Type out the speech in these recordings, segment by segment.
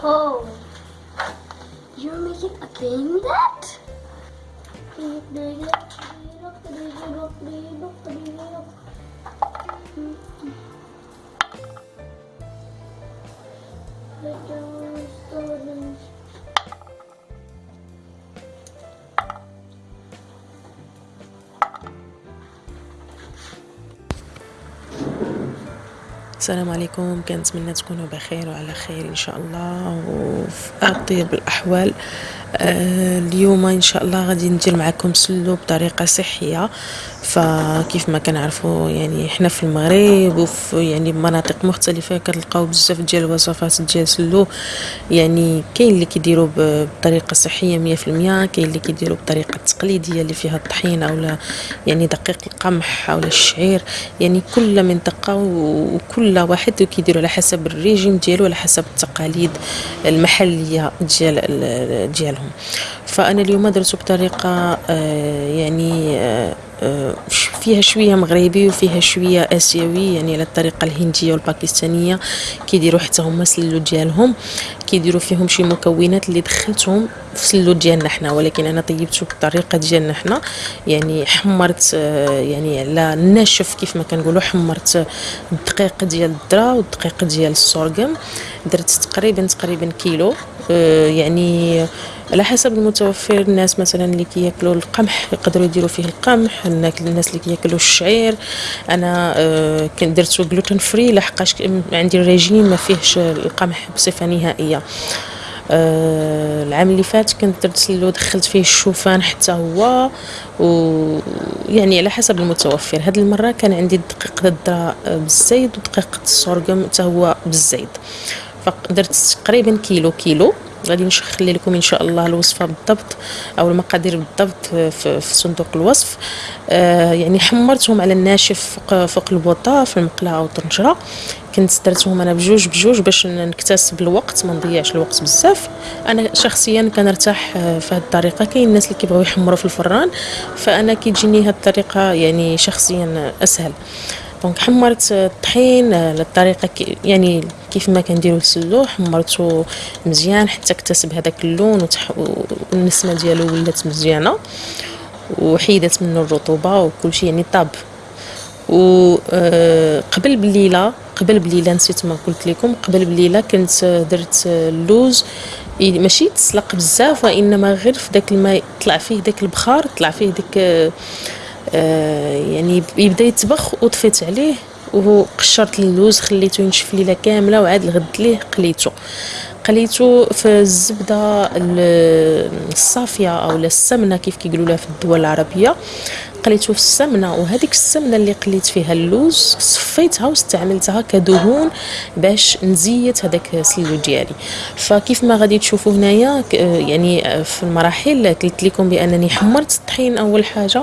Oh. You're making a game then? السلام عليكم. كنتمنى تكونوا بخير وعلى خير إن شاء الله. وفي أطيب الأحوال آه اليوم إن شاء الله غادي ندير معكم سلو بطريقة صحية. فكيف ما كنعرفوا يعني حنا في المغرب وفي يعني مناطق مختلفة كنلقاو بزاف ديال الوصفات ديال سلو. يعني كاين اللي كيديروا بطريقة صحية 100% كاين اللي كيديروا بطريقة التقليديه اللي فيها الطحين اولا يعني دقيق القمح اولا الشعير. يعني كل منطقة وكل واحد كيديروا على حسب الريجيم ديالو على حسب التقاليد المحلية ديال ديالهم. فأنا اليوم درتو بطريقة آه يعني آه، فيها شوية مغربي وفيها شوية آسيوي يعني على الطريقة الهندية والباكستانية. كيديروا حتى هما سلو ديالهم كيديروا فيهم شي مكونات اللي دخلتهم في سلو ديالنا حنا. ولكن أنا طيبته بالطريقة ديالنا حنا. يعني حمرت آه، يعني على الناشف كيف ما كنقولوا حمرت الدقيق ديال الذرة والدقيق ديال السورغم درت تقريبا تقريبا كيلو. آه، يعني على حسب المتوفر الناس مثلا اللي كياكلوا القمح يقدروا يديروا فيه القمح الناس اللي كياكلوا الشعير. أنا آه كنت درتو gluten free لحقاش عندي الريجيم ما فيهش القمح بصفة نهائية. آه العام اللي فات كنت درت سلو دخلت فيه الشوفان حتى هو. ويعني على حسب المتوفر. هاد المرة كان عندي دقيق الذره بالزيت ودقيق السورغم حتى هو بالزيت. فدرت تقريبا كيلو كيلو. غادي نخلي لكم إن شاء الله الوصفة بالضبط أو المقادير بالضبط في, في صندوق الوصف. آه يعني حمرتهم على الناشف فوق, فوق البوطة في المقله أو الطنجرة. كنت درتهم أنا بجوج بجوج باش نكتسب الوقت ما نضيعش الوقت بزاف. أنا شخصيا كنرتاح آه، في هذه الطريقة. كاين الناس اللي كيبغيو يحمروا في الفران فأنا كيجيني هذه الطريقة يعني شخصيا أسهل. donc حمرت الطحين للطريقه يعني كيف ما كنديروا السلو حمرته مزيان حتى اكتسب هذاك اللون والنسمة ديالو ولات مزيانة وحيدت منه الرطوبة وكل شيء يعني طاب. وقبل بليلة قبل بليلة نسيت ما قلت لكم قبل بليلة كنت درت اللوز ماشي تسلق بزاف وإنما غير في داك الماء طلع فيه داك البخار طلع فيه ديك آه، يعني يبدا يتبخ وطفيت عليه وقشرت اللوز خليته ينشف ليلة كاملة وعاد الغد ليه قليته. قليته في الزبدة الصافية أو السمنة كيف كيقولوا لها في الدول العربية. قليته في السمنة وهذيك السمنة اللي قليت فيها اللوز صفيتها واستعملتها كدهون باش نزيت هذاك السلو ديالي. فكيف ما غادي تشوفوا هنايا يعني في المراحل قلت لكم بأنني حمرت الطحين أول حاجة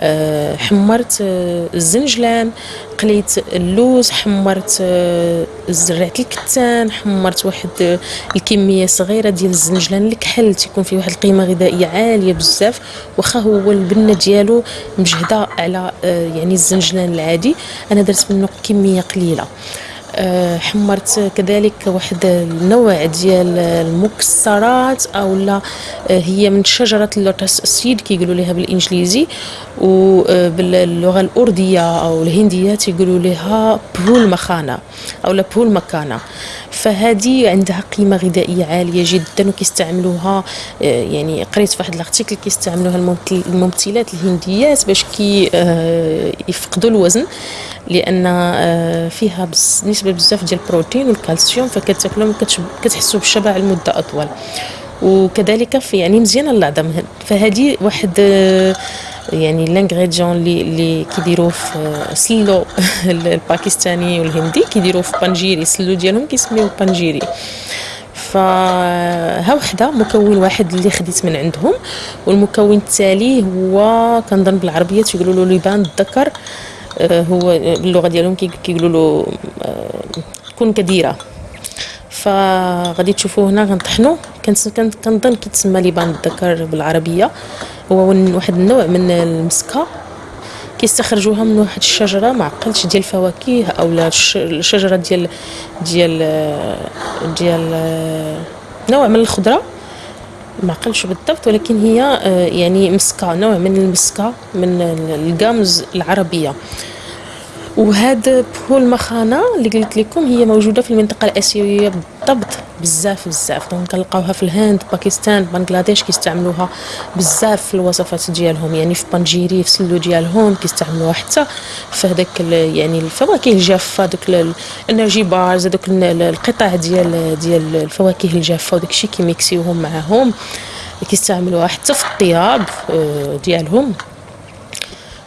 آه، حمرت آه، الزنجلان قليت اللوز حمرت آه، زرعت الكتان حمرت واحد الكمية صغيرة ديال الزنجلان الكحل تيكون فيه واحد القيمة غذائية عالية بزاف واخا هو البنه ديالو مجهدة على آه، يعني الزنجلان العادي. أنا درت منه كمية قليلة. حمرت كذلك واحد النوع ديال المكسرات أو لا آه، هي من شجرة ال lotus seed كيقولوا لها بالإنجليزي وباللغه الأردية أو الهندية تيقولوا لها پھول مکھانہ أو لا پھول مکھانہ. فهذه عندها قيمة غذائية عالية جدا وكيستعملوها آه، يعني قريت في واحد ال article كيستعملوها الممثلات الهنديات باش كي آه، يفقدوا الوزن لأن آه، فيها نسبة بزاف ديال البروتين والكالسيوم فكتاكلهم كتحسوا بالشبع لمدة أطول. وكذلك في يعني مزيانه للعظم فهذه واحد يعني l'ingrédient اللي اللي كيديروه في سلو الباكستاني والهندي كيديروه في پنجیری. السلو ديالهم كيسميوه پنجیری. فها وحده مكون واحد اللي خديت من عندهم. والمكون التالي هو كنظن بالعربية تيقولوا له لبان الذكر. آه، هو باللغة ديالهم كيقولوا له آه، كون كديرة. فغادي تشوفوا هنا غنطحنوا كنظن كيتسمى لبان الذكر بالعربية. هو واحد النوع من المسكة. كيستخرجوها من واحد الشجرة ما عقلتش ديال الفواكه اولا الشجرة ديال ديال ديال نوع من الخضرة. ما عقلش بالضبط ولكن هي آه، يعني مسكة نوع من المسكة من ال gums العربية. وهاد پھول مکھانہ اللي قلت لكم هي موجودة في المنطقة الأسيوية بالضبط. بزاف بزاف. donc كنلقاوها في الهند باكستان بنغلاديش كيستعملوها. بزاف في الوصفات ديالهم. يعني في پنجیری في سلو ديالهم كيستعملوها حتى في هذاك يعني الفواكه الجافة دوك ال energy bars دوك القطع ديال ديال الفواكه الجافة وداك الشيء كيميكسيوهم معاهم. كيستعملوها حتى في الطياب آه، ديالهم.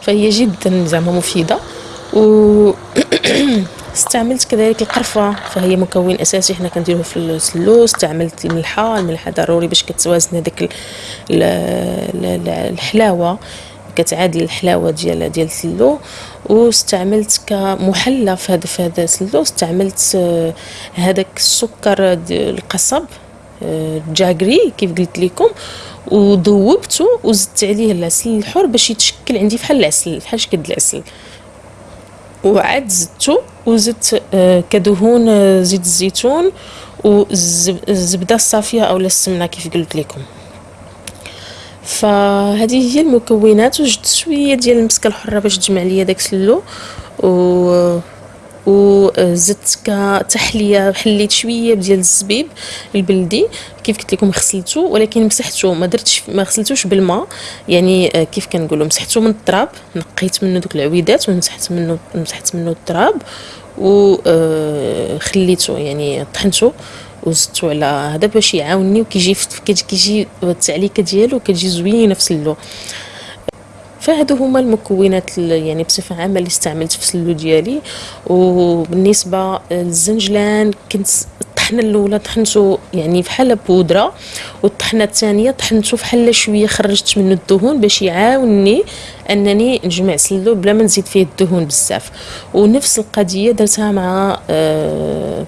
فهي جدا زعما مفيدة. استعملت كذلك القرفة فهي مكون أساسي حنا كنديروه في السلو استعملت الملحة الملحة ضروري باش كتوازن هذيك الحلاوة كتعادل الحلاوة ديال ديال السلو واستعملت كمحلى في هذا في هذا السلو استعملت آه، هذاك السكر القصب آه، جاكري كيف قلت لكم. وذوبته وزدت عليه العسل الحر باش يتشكل عندي بحال العسل بحال شكل العسل. وعاد زدتو وزدت آه، كدهون آه، زيت الزيتون والزبده الصافيه اولا السمنة كيف قلت لكم. فهذه هي المكونات وجدت شوية ديال المسكة الحرة باش تجمع ليا داك السلو و وزدت كتحليه حليت شوية ديال الزبيب البلدي كيف قلت لكم غسلته ولكن مسحته ما درتش ما غسلتوش بالماء يعني آه، كيف كنقولوا مسحته من التراب نقيت منه دوك العويدات ومسحت منه مسحت منه التراب وخليته آه، يعني طحنته وزدتو على هذا باش يعاونني وكيجي كيجي التعليكة ديالو كتجي زوينة في سلو. فهادو هما المكونات يعني بصفة عامة اللي استعملت في السلو ديالي. وبالنسبة للزنجلان كنت الطحنه الأولى طحنته يعني بحال بودرة والطحنة الثانية طحنته بحال شوية خرجت منه الدهون باش يعاونني أنني نجمع سلو بلا ما نزيد فيه الدهون بزاف. ونفس القضية درتها مع آه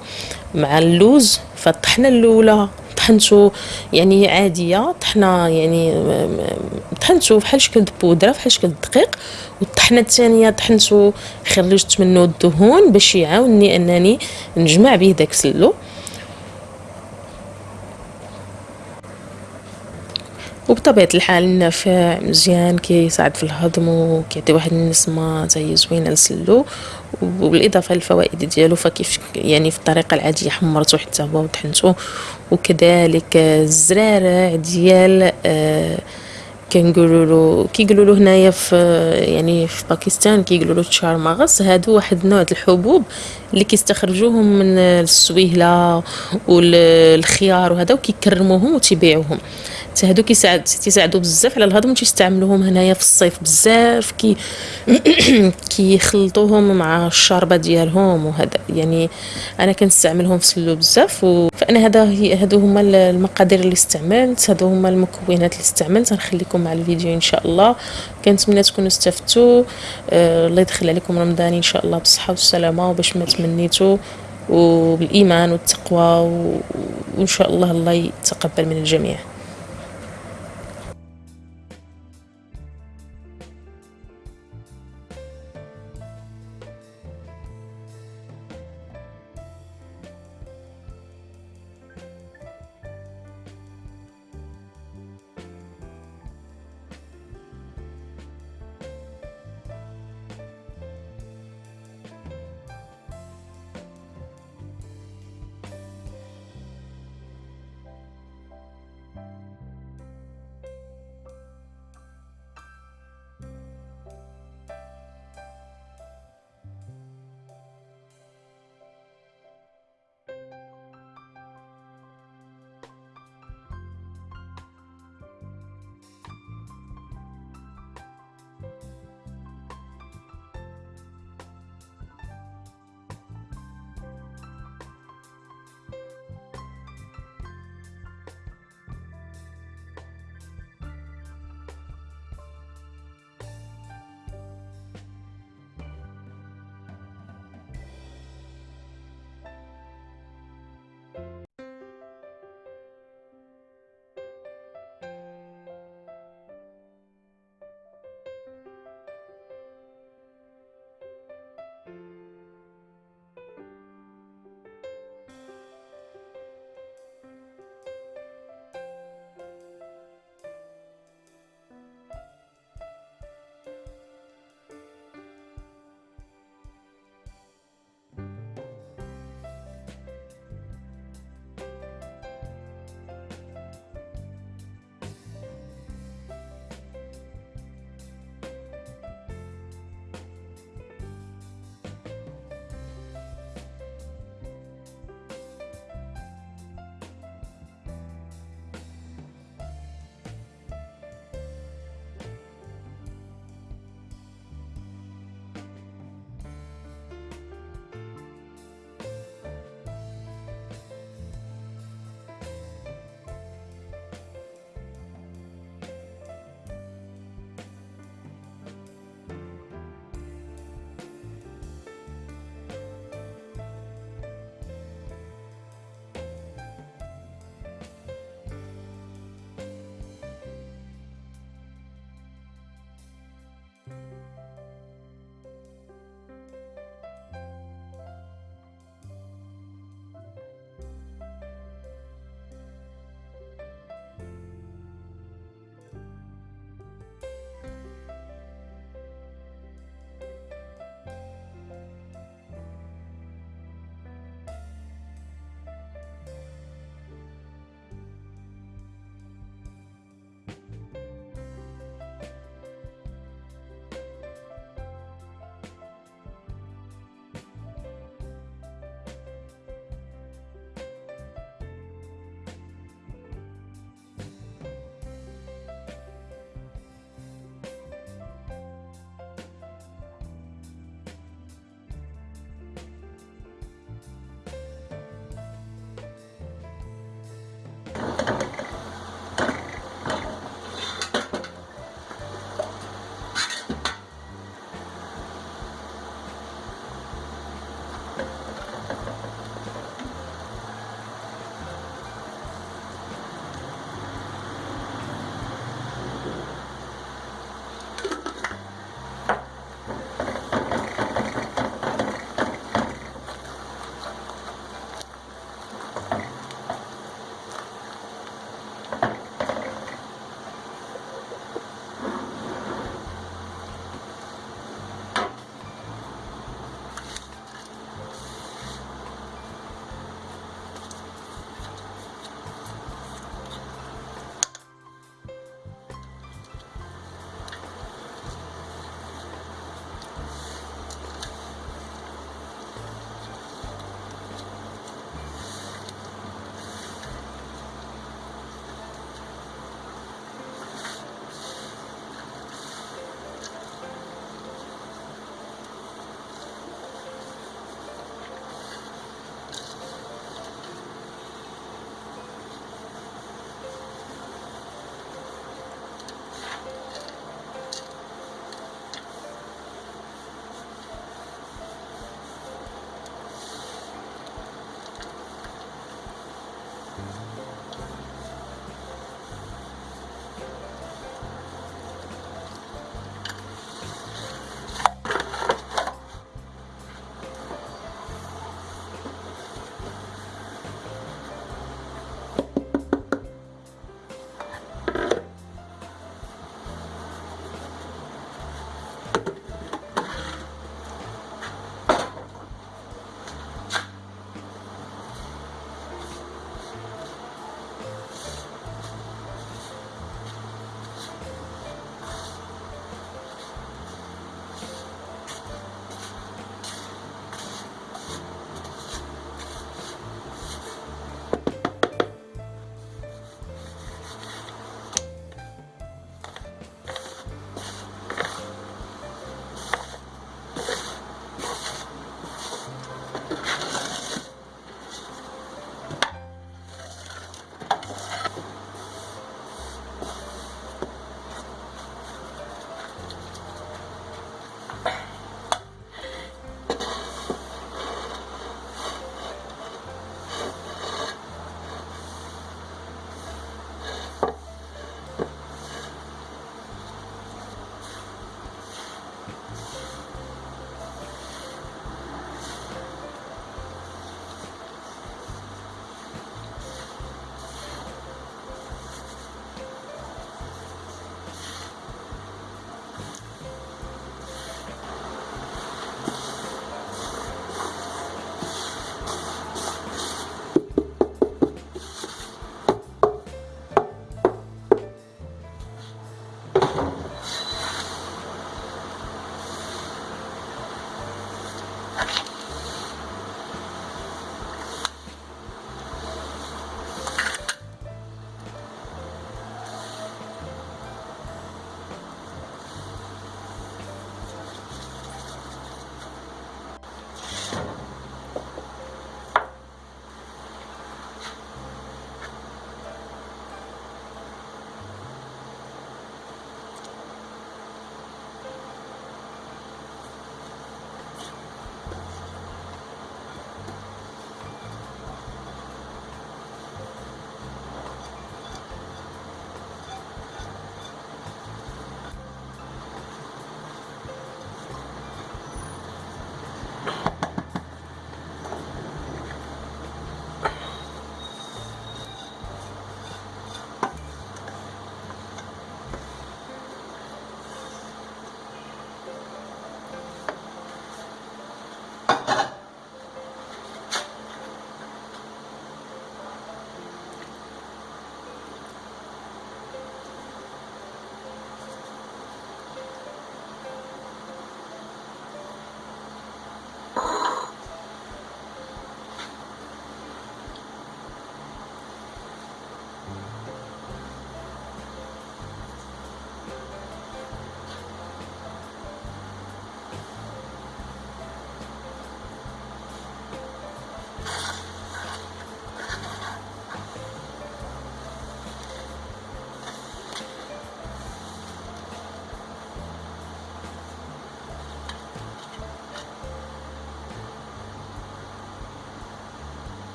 مع اللوز. فالطحنة الأولى طحنتو يعني عادية طحنه يعني طحنتو بحال شكل بودرة بحال شكل الدقيق والطحنة الثانية طحنتو خرجت منه الدهون باش يعاونني أنني نجمع به داك السلو وبطبيعة الحال النافع مزيان كيساعد في الهضم وكيعطي واحد النسمة زي زوينة للسلو وبالإضافة للفوائد ديالو فكيف يعني في الطريقة العادية حمرته حتى هو وطحنته وكذلك الزرارع ديال آه كنقولوا له كيقولوا له هنايا في يعني في باكستان كيقولوا له تشارماغس هادو واحد النوع الحبوب اللي كيستخرجوهم من السويهلة والخيار وهذا وكيكرموهم وتيبيعوهم. حتى هادو كيساعد تيساعدوا بزاف على الهضم تيستعملوهم هنايا في الصيف بزاف كي كيخلطوهم مع الشاربه ديالهم وهذا. يعني أنا كنستعملهم في سلو بزاف و... فأنا هذا هادو هما المقادير اللي استعملت هادو هما المكونات اللي استعملت. غنخليكم مع الفيديو إن شاء الله. كنتمنى تكونوا استفدتوا. آه الله يدخل عليكم رمضان إن شاء الله بالصحة والسلامة وباش ما تمنيتوا. وبالإيمان والتقوى وإن شاء الله الله يتقبل من الجميع.